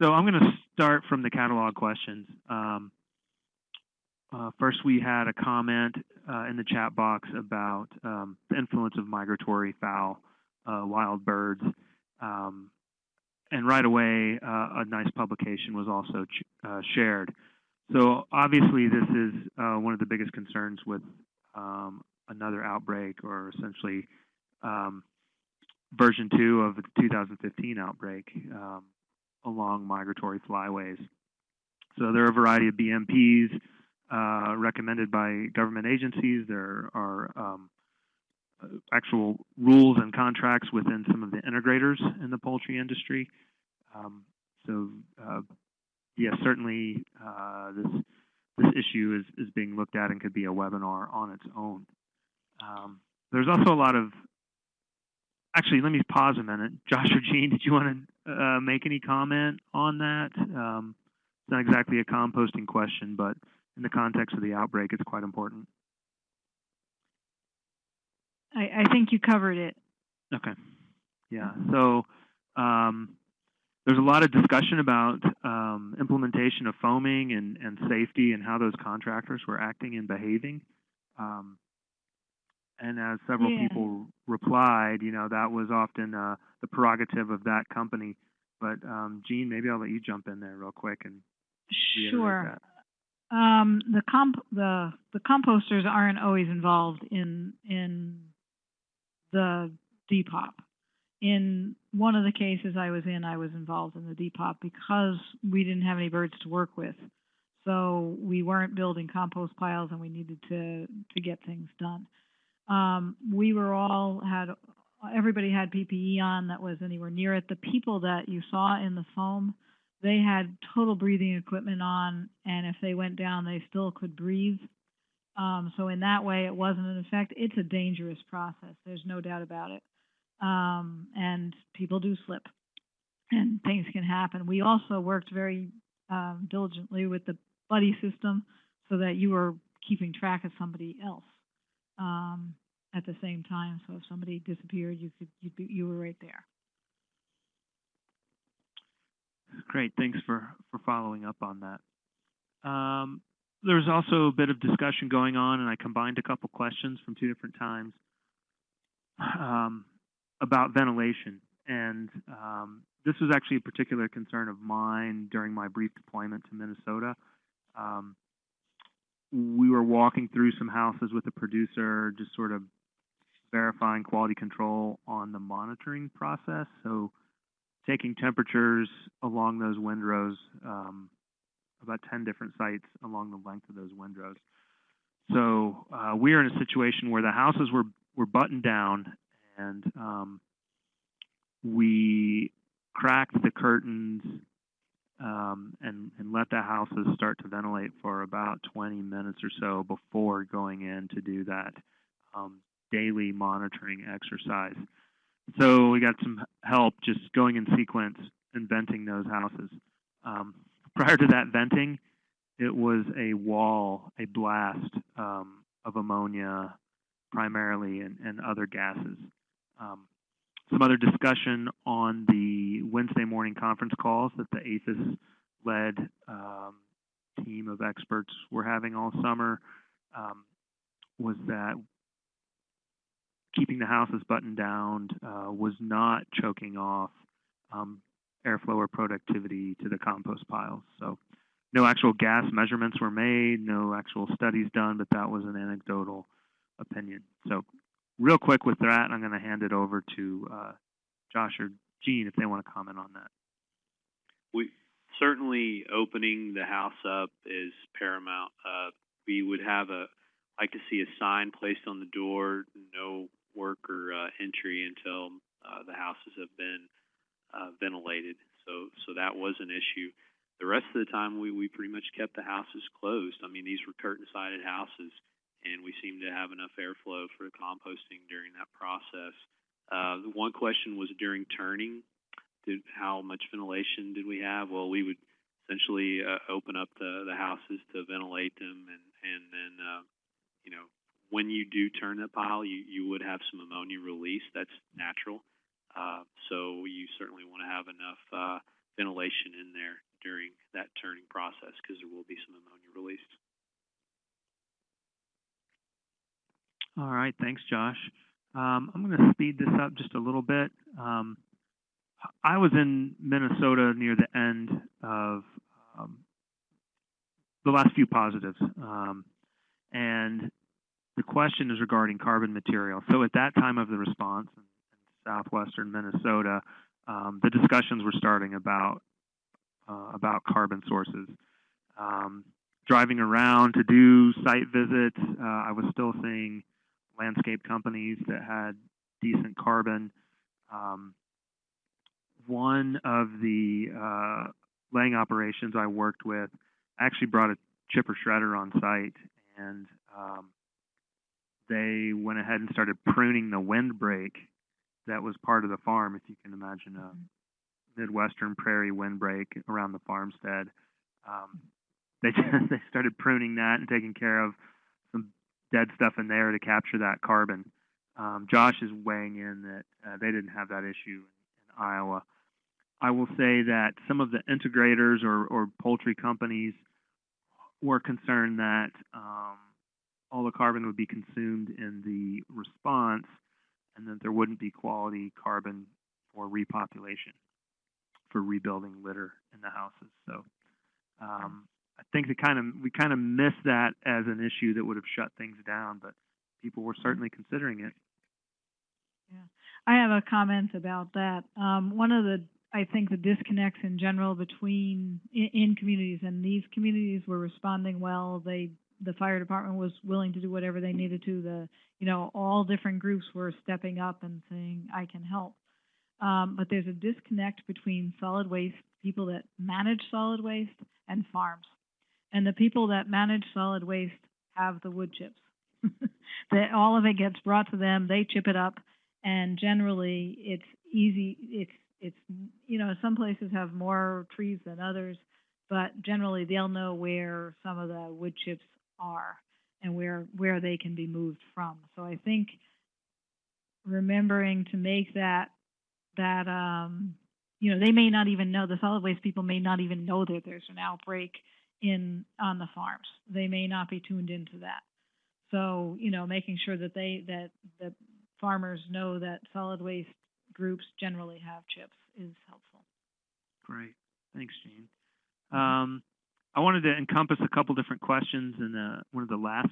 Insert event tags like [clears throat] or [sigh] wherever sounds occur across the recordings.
So I'm going to start from the catalog questions. Um, uh, first, we had a comment uh, in the chat box about um, the influence of migratory fowl, uh, wild birds. Um, and right away, uh, a nice publication was also uh, shared. So obviously, this is uh, one of the biggest concerns with um, another outbreak, or essentially um, version two of the 2015 outbreak um, along migratory flyways. So there are a variety of BMPs uh, recommended by government agencies. There are um, actual rules and contracts within some of the integrators in the poultry industry. Um, so uh, yes, certainly uh, this this issue is, is being looked at and could be a webinar on its own. Um, there's also a lot of actually, let me pause a minute. Josh or Gene, did you want to uh, make any comment on that? Um, it's not exactly a composting question, but in the context of the outbreak, it's quite important. I, I think you covered it. Okay. Yeah. So um, there's a lot of discussion about um, implementation of foaming and, and safety and how those contractors were acting and behaving. Um, and as several Yeah. people replied, you know, that was often uh, the prerogative of that company. But um, Gene, maybe I'll let you jump in there real quick and Sure. Um, the comp the the composters aren't always involved in in the depop. In one of the cases I was in, I was involved in the depop because we didn't have any birds to work with. So we weren't building compost piles, and we needed to to get things done. Um, we were all had everybody had PPE on that was anywhere near it. The people that you saw in the foam, they had total breathing equipment on, and if they went down, they still could breathe. Um, so in that way, it wasn't an effect. It's a dangerous process. There's no doubt about it. Um, and people do slip, and things can happen. We also worked very um, diligently with the buddy system, so that you were keeping track of somebody else um, at the same time. So if somebody disappeared, you could you'd be, you were right there. Great, thanks for, for following up on that. Um, there was also a bit of discussion going on, and I combined a couple questions from two different times um, about ventilation. And um, this was actually a particular concern of mine during my brief deployment to Minnesota. Um, we were walking through some houses with a producer, just sort of verifying quality control on the monitoring process. So taking temperatures along those windrows, um, about 10 different sites along the length of those windrows. So uh, we are in a situation where the houses were, were buttoned down and um, we cracked the curtains um, and, and let the houses start to ventilate for about 20 minutes or so before going in to do that um, daily monitoring exercise. So we got some help just going in sequence and venting those houses. Um, prior to that venting, it was a wall, a blast um, of ammonia primarily and, and other gases. Um, some other discussion on the Wednesday morning conference calls that the APHIS led um, team of experts were having all summer um, was that keeping the houses buttoned down uh, was not choking off um, airflow or productivity to the compost piles. So no actual gas measurements were made, no actual studies done, but that was an anecdotal opinion. So real quick with that, I'm going to hand it over to uh, Josh or Gene if they want to comment on that. We certainly opening the house up is paramount. Uh, we would have a like to see a sign placed on the door, no worker uh, entry until uh, the houses have been uh, ventilated. So, so that was an issue. The rest of the time, we, we pretty much kept the houses closed. I mean, these were curtain-sided houses, and we seemed to have enough airflow for the composting during that process. Uh, the one question was during turning, did, how much ventilation did we have? Well, we would essentially uh, open up the, the houses to ventilate them, and, and then, uh, you know, when you do turn the pile, you, you would have some ammonia release. That's natural. Uh, so you certainly want to have enough uh, ventilation in there during that turning process, because there will be some ammonia released. All right, thanks, Josh. Um, I'm going to speed this up just a little bit. Um, I was in Minnesota near the end of um, the last few positives, um, and the question is regarding carbon material. So at that time of the response in, southwestern Minnesota, um, the discussions were starting about uh, about carbon sources. Um, driving around to do site visits, uh, I was still seeing landscape companies that had decent carbon. Um, one of the uh, laying operations I worked with actually brought a chipper shredder on site, and um, they went ahead and started pruning the windbreak that was part of the farm. If you can imagine a midwestern prairie windbreak around the farmstead, um, they just, [laughs] they started pruning that and taking care of dead stuff in there to capture that carbon. Um, Josh is weighing in that uh, they didn't have that issue in, in Iowa. I will say that some of the integrators or, or poultry companies were concerned that um, all the carbon would be consumed in the response and that there wouldn't be quality carbon for repopulation, for rebuilding litter in the houses. So um, I think they kind of we kind of missed that as an issue that would have shut things down, but people were certainly considering it. Yeah, I have a comment about that. Um, one of the, I think the disconnects in general between, in, in communities, and these communities were responding well. They, the fire department was willing to do whatever they needed to. The, you know, all different groups were stepping up and saying, I can help. Um, but there's a disconnect between solid waste, people that manage solid waste, and farms. And the people that manage solid waste have the wood chips. [laughs] that all of it gets brought to them, they chip it up, and generally it's easy. It's it's you know some places have more trees than others, but generally they'll know where some of the wood chips are and where where they can be moved from. So I think remembering to make that that um, you know they may not even know the solid waste people may not even know that there's an outbreak in on the farms. They may not be tuned into that. So you know making sure that they that the farmers know that solid waste groups generally have chips is helpful. Great, thanks, Jean. Um, I wanted to encompass a couple different questions in the, one of the last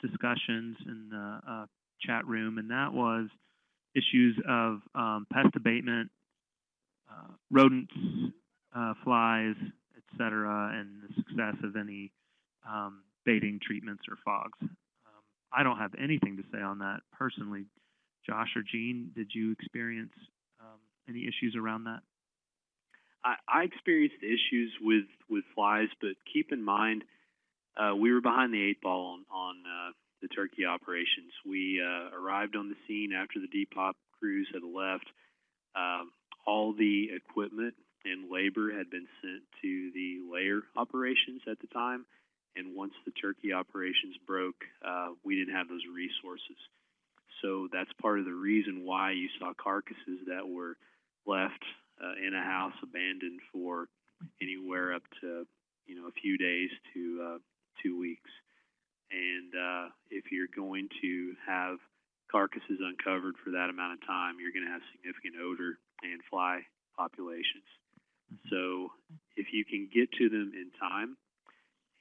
discussions in the uh, chat room, and that was issues of um, pest abatement, uh, rodents, uh, flies, cetera, and the success of any um, baiting treatments or fogs. Um, I don't have anything to say on that personally. Josh or Jean, did you experience um, any issues around that? I, I experienced issues with with flies, but keep in mind uh, we were behind the eight ball on, on uh, the turkey operations. We uh, arrived on the scene after the depop crews had left. Um, all the equipment and labor had been sent to the layer operations at the time, and once the turkey operations broke, uh, we didn't have those resources. So that's part of the reason why you saw carcasses that were left uh, in a house abandoned for anywhere up to you know a few days to uh, two weeks. And uh, if you're going to have carcasses uncovered for that amount of time, you're going to have significant odor and fly populations. So if you can get to them in time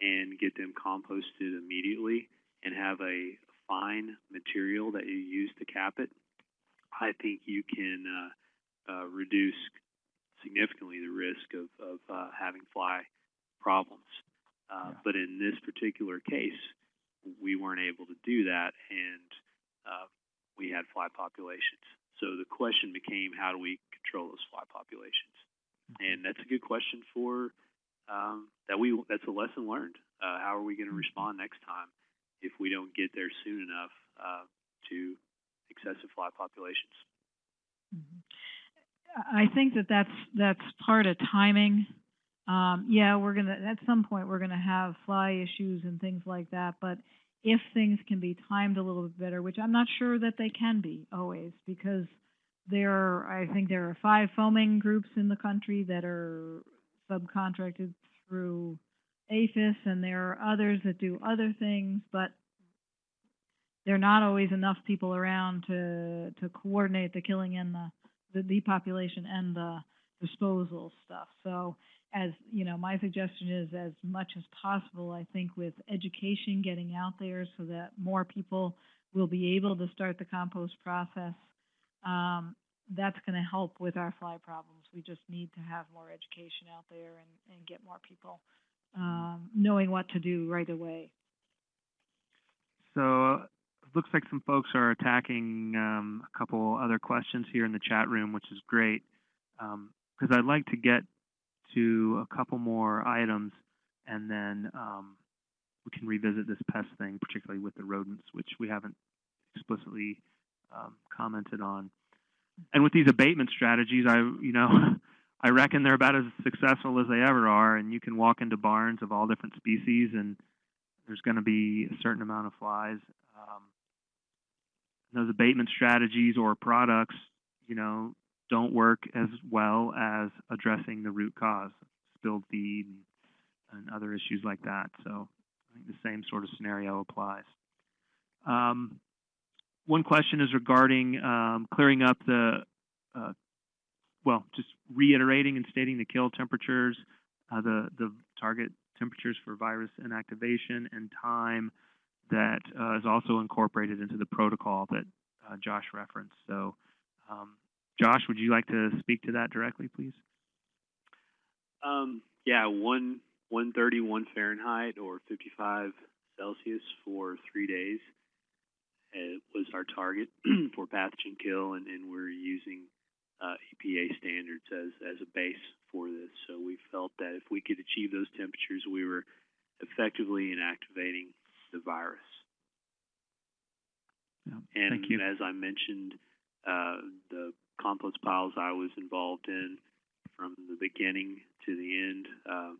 and get them composted immediately and have a fine material that you use to cap it, I think you can uh, uh, reduce significantly the risk of, of uh, having fly problems. Uh, Yeah. But in this particular case, we weren't able to do that, and uh, we had fly populations. So the question became, how do we control those fly populations? And that's a good question for um, that we. That's a lesson learned. Uh, how are we going to respond next time if we don't get there soon enough uh, to excessive fly populations? Mhm. I think that that's that's part of timing. Um, yeah, we're gonna at some point we're gonna have fly issues and things like that. But if things can be timed a little bit better, which I'm not sure that they can be always, because there are, I think there are five foaming groups in the country that are subcontracted through APHIS, and there are others that do other things, but there are not always enough people around to, to coordinate the killing and the, the depopulation and the disposal stuff. So as, you know, my suggestion is as much as possible, I think with education getting out there so that more people will be able to start the compost process, um, that's gonna help with our fly problems. We just need to have more education out there and, and get more people, um, knowing what to do right away. So it looks like some folks are attacking um, a couple other questions here in the chat room, which is great. Because I'd like to get to a couple more items, and then um, we can revisit this pest thing, particularly with the rodents, which we haven't explicitly um, commented on. And with these abatement strategies, I you know [laughs] I reckon they're about as successful as they ever are. And you can walk into barns of all different species, and there's going to be a certain amount of flies. Um, those abatement strategies or products, you know, don't work as well as addressing the root cause, spilled feed and, and other issues like that. So I think the same sort of scenario applies. Um, one question is regarding um, clearing up the, uh, well, just reiterating and stating the kill temperatures, uh, the, the target temperatures for virus inactivation and time that uh, is also incorporated into the protocol that uh, Josh referenced. So, um, Josh, would you like to speak to that directly, please? Um, yeah, one one thirty one Fahrenheit or fifty five Celsius for three days uh, was our target [clears throat] for pathogen kill, and, and we're using uh, EPA standards as as a base for this. So we felt that if we could achieve those temperatures, we were effectively inactivating the virus. Yeah, And thank you. as I mentioned, uh, the compost piles I was involved in from the beginning to the end, uh,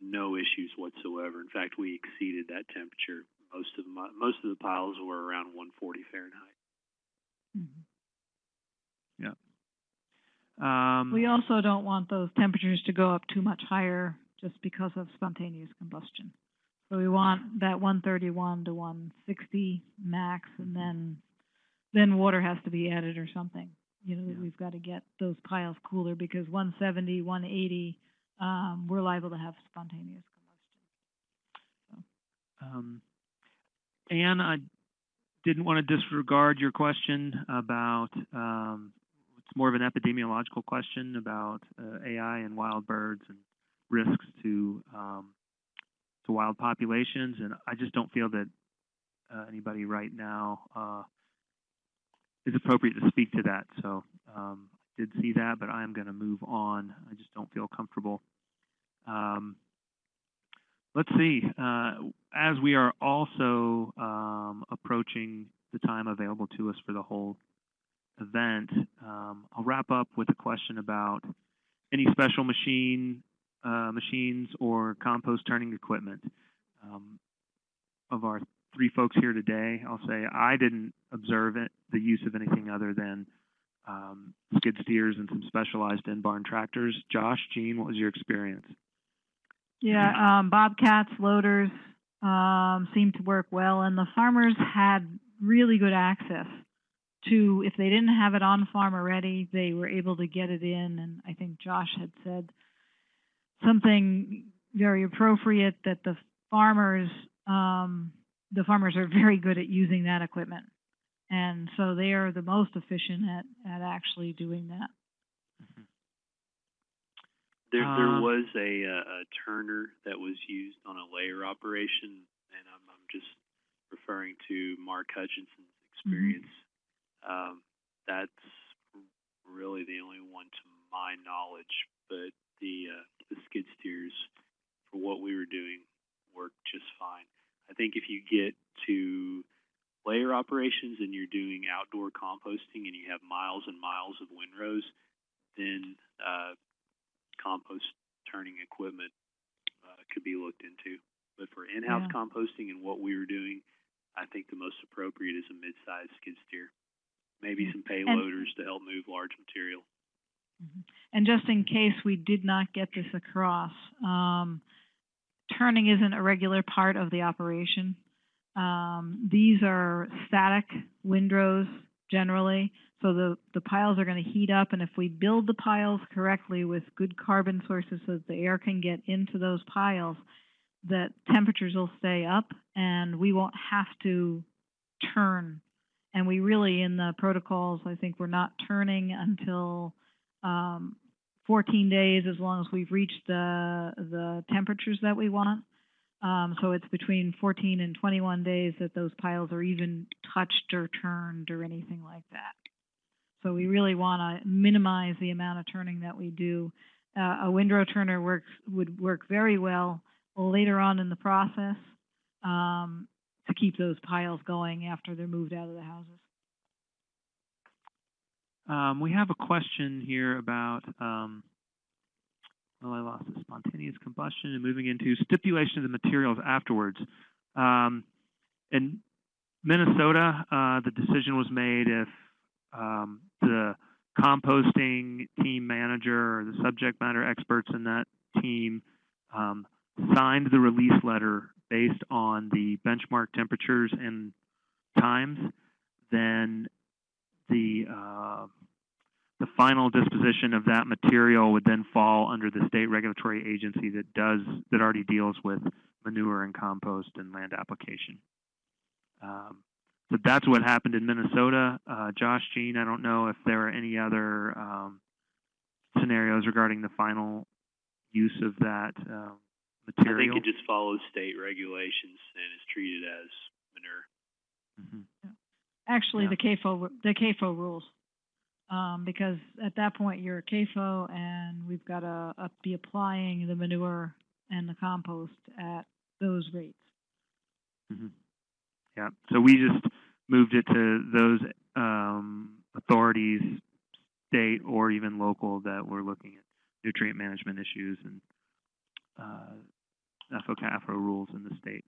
no issues whatsoever. In fact, we exceeded that temperature. Most of my, most of the piles were around 140 Fahrenheit. Mhm. Um, We also don't want those temperatures to go up too much higher just because of spontaneous combustion. So we want that one thirty-one to one sixty max, and then, then water has to be added or something. You know, Yeah. we've got to get those piles cooler because 170, 180, um, we're liable to have spontaneous combustion. Um, Anne, I didn't want to disregard your question about, um, it's more of an epidemiological question about uh, AI and wild birds and risks to, um, to wild populations. And I just don't feel that uh, anybody right now uh, is appropriate to speak to that. So um, I did see that, but I am going to move on. I just don't feel comfortable. Um, let's see. Uh, as we are also um, approaching the time available to us for the whole event, um, I'll wrap up with a question about any special machine, uh, machines or compost turning equipment. Um, of our three folks here today, I'll say I didn't observe it, the use of anything other than um, skid steers and some specialized in-barn tractors. Josh, Gene, what was your experience? Yeah, um, bobcats, loaders, um, seemed to work well, and the farmers had really good access to, if they didn't have it on farm already, they were able to get it in, and I think Josh had said something very appropriate that the farmers, um, the farmers are very good at using that equipment. And so they are the most efficient at, at actually doing that. There, there Uh, was a, a turner that was used on a layer operation, and I'm, I'm just referring to Mark Hutchinson's experience. Um, that's really the only one to my knowledge, but the, uh, the skid steers for what we were doing worked just fine. I think if you get to layer operations and you're doing outdoor composting and you have miles and miles of windrows, then uh, compost turning equipment uh, could be looked into. But for in-house Yeah. composting and what we were doing, I think the most appropriate is a mid-sized skid steer. maybe some payloaders to help move large material. Mhm. And just in case we did not get this across, um, turning isn't a regular part of the operation. Um, these are static windrows generally, so the, the piles are gonna heat up, and if we build the piles correctly with good carbon sources so that the air can get into those piles, that temperatures will stay up and we won't have to turn. And we really, in the protocols, I think we're not turning until, um, fourteen days as long as we've reached the, the temperatures that we want. Um, so it's between fourteen and twenty-one days that those piles are even touched or turned or anything like that. So we really wanna minimize the amount of turning that we do. Uh, a windrow turner works, would work very well later on in the process, um, to keep those piles going after they're moved out of the houses. Um, we have a question here about, um, well, I lost it, spontaneous combustion and moving into stipulation of the materials afterwards. Um, in Minnesota, uh, the decision was made if, um, the composting team manager or the subject matter experts in that team, um, signed the release letter based on the benchmark temperatures and times, then the uh, the final disposition of that material would then fall under the state regulatory agency that does that already deals with manure and compost and land application. Um, so that's what happened in Minnesota. Uh, Josh, Jean, I don't know if there are any other um, scenarios regarding the final use of that uh, I think it just follows state regulations and is treated as manure. Mhm. Actually, Yeah. the CAFO, ru- the CAFO rules. Um, because at that point, you're a CAFO and we've got to uh, be applying the manure and the compost at those rates. Mhm. Yeah, so we just moved it to those um, authorities, state or even local, that were looking at nutrient management issues and uh, FOCAFRO rules in the state.